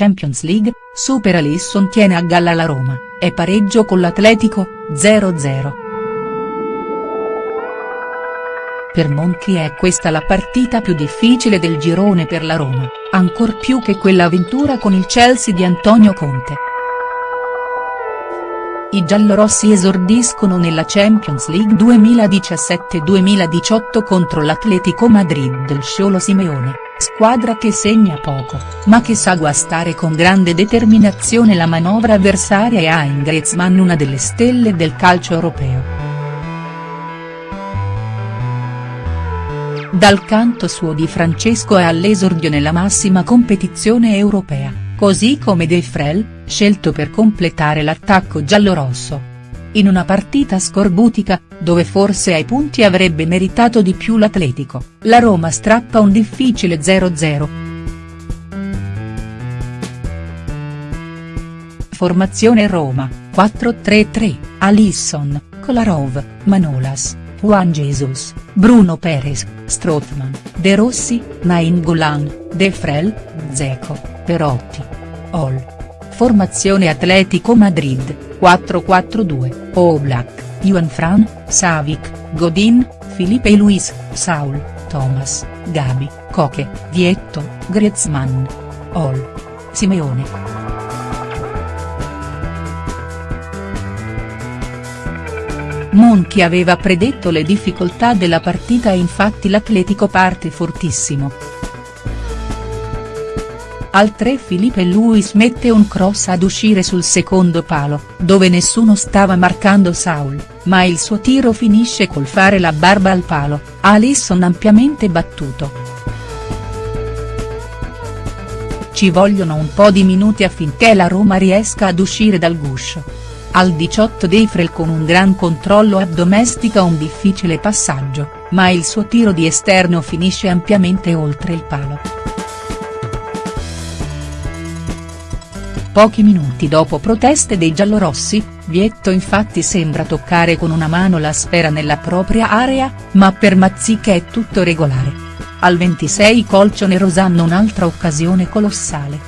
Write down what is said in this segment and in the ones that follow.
Champions League, supera Lisson tiene a galla la Roma, e pareggio con l'Atletico, 0-0. Per Monchi è questa la partita più difficile del girone per la Roma, ancor più che quella avventura con il Chelsea di Antonio Conte. I giallorossi esordiscono nella Champions League 2017-2018 contro l'Atletico Madrid del Sciolo Simeone, squadra che segna poco, ma che sa guastare con grande determinazione la manovra avversaria e ha in Griezmann una delle stelle del calcio europeo. Dal canto suo Di Francesco è all'esordio nella massima competizione europea così come De Frel, scelto per completare l'attacco giallorosso. In una partita scorbutica, dove forse ai punti avrebbe meritato di più l'Atletico, la Roma strappa un difficile 0-0. Formazione Roma, 4-3-3, Alisson, Kolarov, Manolas, Juan Jesus, Bruno Perez, Strootman, De Rossi, Nainggolan, De Frel, Zeco. Perotti. Ol. Formazione Atletico Madrid, 4-4-2, Oblak, Juan Fran, Savic, Godin, Felipe Luis, Saul, Thomas, Gabi, Coche, Vietto, Griezmann. Ol. Simeone. Monchi aveva predetto le difficoltà della partita e infatti l'Atletico parte fortissimo. Al 3 Filipe Luis mette un cross ad uscire sul secondo palo, dove nessuno stava marcando Saul, ma il suo tiro finisce col fare la barba al palo, Alisson ampiamente battuto. Ci vogliono un po' di minuti affinché la Roma riesca ad uscire dal guscio. Al 18 Deifrel con un gran controllo addomestica un difficile passaggio, ma il suo tiro di esterno finisce ampiamente oltre il palo. Pochi minuti dopo proteste dei giallorossi, Vietto infatti sembra toccare con una mano la sfera nella propria area, ma per Mazzica è tutto regolare. Al 26 Colchone hanno un'altra occasione colossale.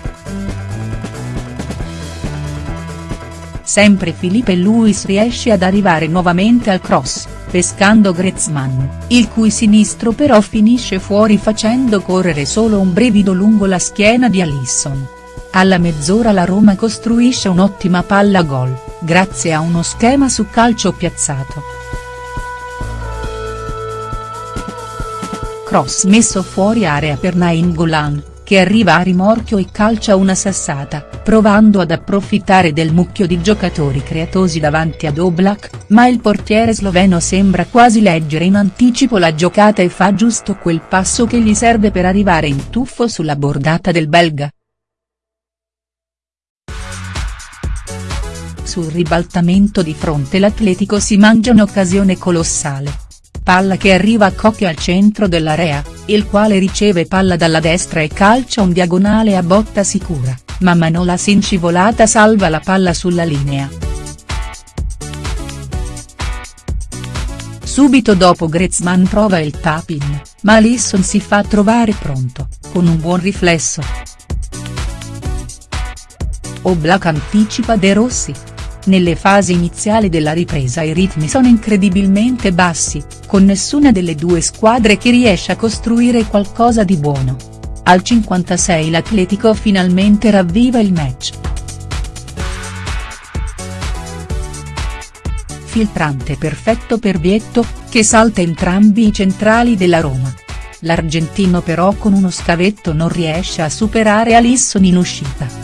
Sempre Filipe Luis riesce ad arrivare nuovamente al cross, pescando Griezmann, il cui sinistro però finisce fuori facendo correre solo un brivido lungo la schiena di Alisson. Alla mezz'ora la Roma costruisce un'ottima palla gol, grazie a uno schema su calcio piazzato. Cross messo fuori area per Nainggolan, che arriva a rimorchio e calcia una sassata, provando ad approfittare del mucchio di giocatori creatosi davanti ad Oblak, ma il portiere sloveno sembra quasi leggere in anticipo la giocata e fa giusto quel passo che gli serve per arrivare in tuffo sulla bordata del belga. Sul ribaltamento di fronte l'Atletico si mangia un'occasione colossale. Palla che arriva a Cocchio al centro dell'area, il quale riceve palla dalla destra e calcia un diagonale a botta sicura, ma Manolas in scivolata salva la palla sulla linea. Subito dopo Griezmann prova il tap-in, ma Alisson si fa trovare pronto, con un buon riflesso. Oblak anticipa De Rossi, nelle fasi iniziali della ripresa i ritmi sono incredibilmente bassi, con nessuna delle due squadre che riesce a costruire qualcosa di buono. Al 56 l'Atletico finalmente ravviva il match. Filtrante perfetto per Vietto, che salta entrambi i centrali della Roma. L'argentino però con uno scavetto non riesce a superare Alisson in uscita.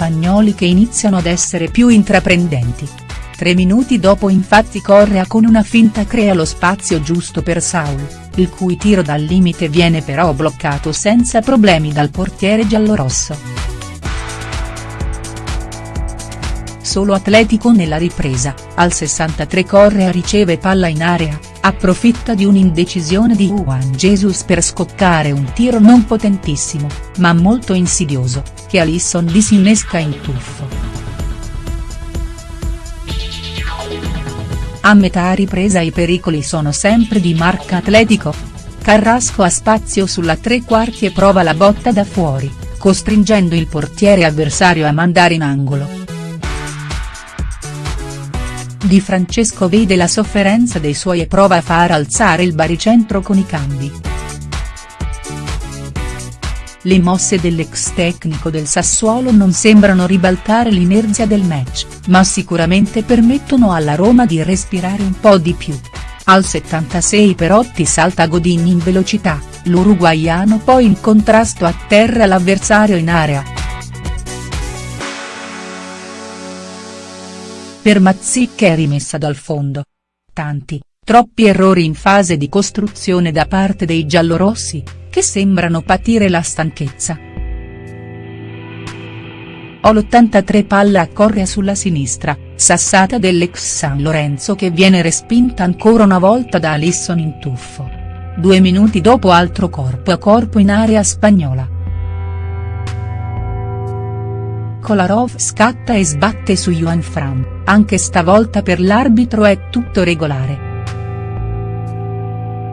Spagnoli che iniziano ad essere più intraprendenti. Tre minuti dopo infatti Correa con una finta crea lo spazio giusto per Saul, il cui tiro dal limite viene però bloccato senza problemi dal portiere giallorosso. Solo Atletico nella ripresa, al 63 Correa riceve palla in area, approfitta di un'indecisione di Juan Jesus per scoccare un tiro non potentissimo, ma molto insidioso, che Alisson disinnesca in tuffo. A metà ripresa i pericoli sono sempre di marca Atletico. Carrasco ha spazio sulla tre quarti e prova la botta da fuori, costringendo il portiere avversario a mandare in angolo. Di Francesco vede la sofferenza dei suoi e prova a far alzare il baricentro con i cambi. Le mosse dell'ex tecnico del Sassuolo non sembrano ribaltare l'inerzia del match, ma sicuramente permettono alla Roma di respirare un po' di più. Al 76 Perotti salta Godin in velocità, l'uruguaiano poi in contrasto atterra l'avversario in area. Per Mazzicca è rimessa dal fondo. Tanti, troppi errori in fase di costruzione da parte dei giallorossi, che sembrano patire la stanchezza. O l'83 palla a Correa sulla sinistra, sassata dell'ex San Lorenzo che viene respinta ancora una volta da Alisson in tuffo. Due minuti dopo altro corpo a corpo in area spagnola. Kolarov scatta e sbatte su Juan Fran, anche stavolta per l'arbitro è tutto regolare.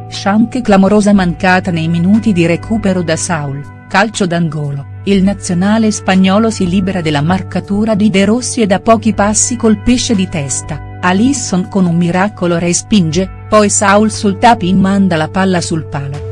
Shank clamorosa mancata nei minuti di recupero da Saul, calcio d'angolo, il nazionale spagnolo si libera della marcatura di De Rossi e da pochi passi colpisce di testa, Alisson con un miracolo respinge, poi Saul sul tap-in manda la palla sul palo.